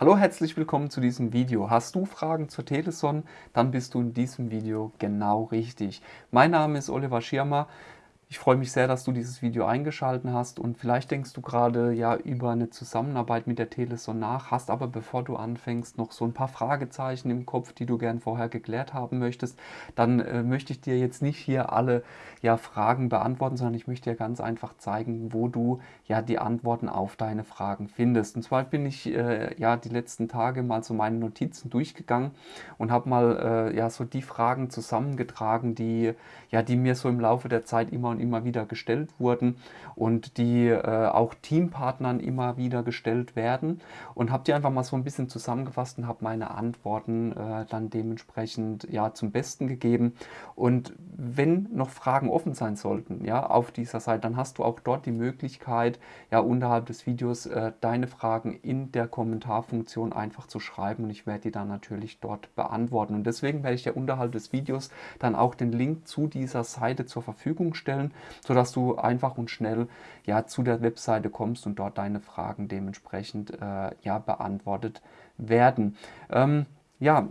Hallo, herzlich willkommen zu diesem Video. Hast du Fragen zur Teleson? Dann bist du in diesem Video genau richtig. Mein Name ist Oliver Schirmer. Ich freue mich sehr, dass du dieses Video eingeschaltet hast und vielleicht denkst du gerade ja über eine Zusammenarbeit mit der Teleson nach, hast aber bevor du anfängst noch so ein paar Fragezeichen im Kopf, die du gern vorher geklärt haben möchtest, dann äh, möchte ich dir jetzt nicht hier alle ja, Fragen beantworten, sondern ich möchte dir ganz einfach zeigen, wo du ja die Antworten auf deine Fragen findest. Und zwar bin ich äh, ja die letzten Tage mal so meine Notizen durchgegangen und habe mal äh, ja so die Fragen zusammengetragen, die ja die mir so im Laufe der Zeit immer und immer wieder gestellt wurden und die äh, auch Teampartnern immer wieder gestellt werden. Und habe die einfach mal so ein bisschen zusammengefasst und habe meine Antworten äh, dann dementsprechend ja zum Besten gegeben. Und wenn noch Fragen offen sein sollten ja auf dieser Seite, dann hast du auch dort die Möglichkeit ja unterhalb des Videos äh, deine Fragen in der Kommentarfunktion einfach zu schreiben. Und ich werde die dann natürlich dort beantworten. Und deswegen werde ich dir unterhalb des Videos dann auch den Link zu dieser Seite zur Verfügung stellen sodass du einfach und schnell ja, zu der Webseite kommst und dort deine Fragen dementsprechend äh, ja, beantwortet werden. Ähm, ja,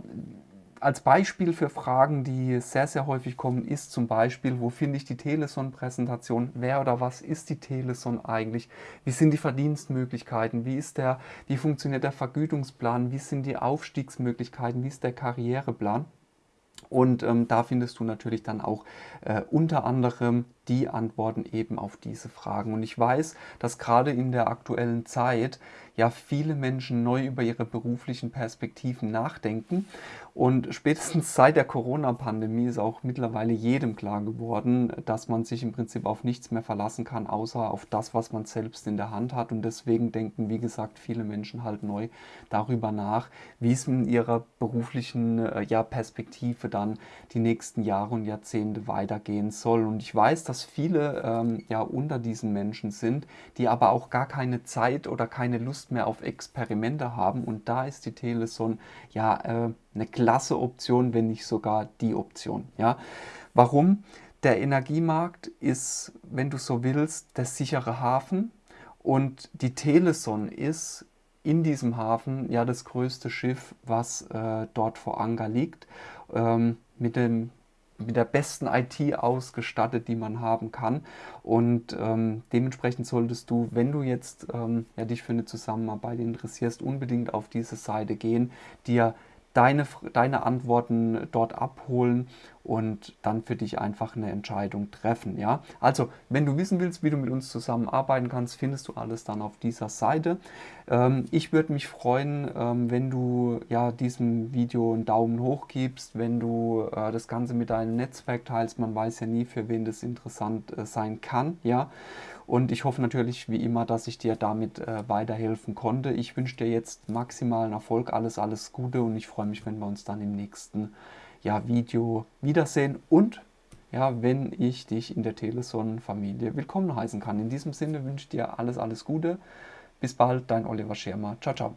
als Beispiel für Fragen, die sehr, sehr häufig kommen, ist zum Beispiel, wo finde ich die Teleson-Präsentation? Wer oder was ist die Teleson eigentlich? Wie sind die Verdienstmöglichkeiten? Wie, ist der, wie funktioniert der Vergütungsplan? Wie sind die Aufstiegsmöglichkeiten? Wie ist der Karriereplan? Und ähm, da findest du natürlich dann auch äh, unter anderem die Antworten eben auf diese Fragen. Und ich weiß, dass gerade in der aktuellen Zeit ja viele Menschen neu über ihre beruflichen Perspektiven nachdenken. Und spätestens seit der Corona-Pandemie ist auch mittlerweile jedem klar geworden, dass man sich im Prinzip auf nichts mehr verlassen kann, außer auf das, was man selbst in der Hand hat. Und deswegen denken, wie gesagt, viele Menschen halt neu darüber nach, wie es in ihrer beruflichen äh, ja, Perspektive dann die nächsten Jahre und Jahrzehnte weitergehen soll. Und ich weiß, dass viele ähm, ja unter diesen Menschen sind, die aber auch gar keine Zeit oder keine Lust mehr auf Experimente haben. Und da ist die Teleson ja äh, eine klasse Option, wenn nicht sogar die Option. Ja? Warum? Der Energiemarkt ist, wenn du so willst, der sichere Hafen und die Teleson ist in diesem Hafen ja das größte Schiff, was äh, dort vor Anker liegt. Ähm, mit dem mit der besten IT ausgestattet, die man haben kann. Und ähm, dementsprechend solltest du, wenn du jetzt ähm, ja, dich für eine Zusammenarbeit interessierst, unbedingt auf diese Seite gehen, dir deine, deine Antworten dort abholen und dann für dich einfach eine Entscheidung treffen. Ja? Also, wenn du wissen willst, wie du mit uns zusammenarbeiten kannst, findest du alles dann auf dieser Seite. Ähm, ich würde mich freuen, ähm, wenn du ja, diesem Video einen Daumen hoch gibst, wenn du äh, das Ganze mit deinem Netzwerk teilst. Man weiß ja nie, für wen das interessant äh, sein kann. Ja? Und ich hoffe natürlich wie immer, dass ich dir damit äh, weiterhelfen konnte. Ich wünsche dir jetzt maximalen Erfolg, alles, alles Gute und ich freue mich, wenn wir uns dann im nächsten ja, Video wiedersehen und ja, wenn ich dich in der Teleson-Familie willkommen heißen kann. In diesem Sinne wünsche ich dir alles, alles Gute. Bis bald, dein Oliver Schirmer. Ciao, ciao.